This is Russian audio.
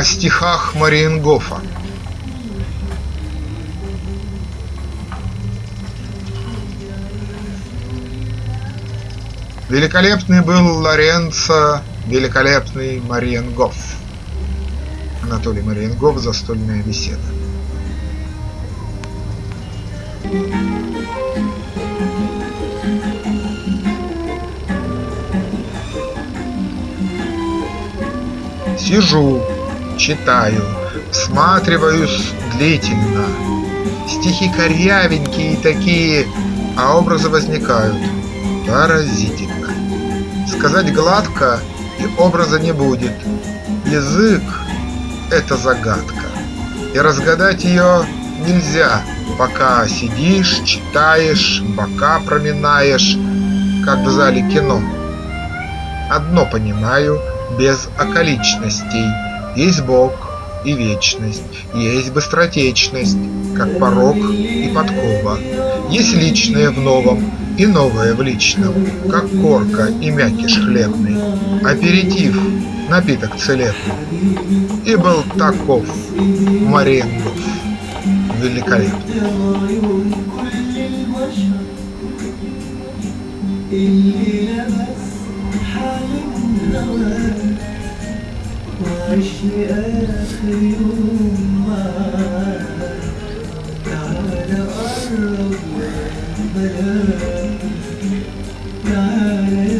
о стихах Мариенгофа. Великолепный был Лоренцо, великолепный Мариенгоф. Анатолий Мариенгоф, застольная беседа. Сижу, читаю, всматриваюсь длительно. Стихи корявенькие такие, а образы возникают. Поразительно. Сказать гладко и образа не будет. Язык – это загадка. И разгадать ее нельзя, пока сидишь, читаешь, бока проминаешь, как в зале кино. Одно понимаю – без околичностей. Есть Бог и вечность, есть быстротечность, как порог и подкова. Есть личное в новом и новое в личном, как корка и мякиш хлебный. Аперитив, напиток целебный. И был таков Маренгов великолепный. اللي لمس حال وعشي آخر يوم معاك تعال قرب يا بلاك تعال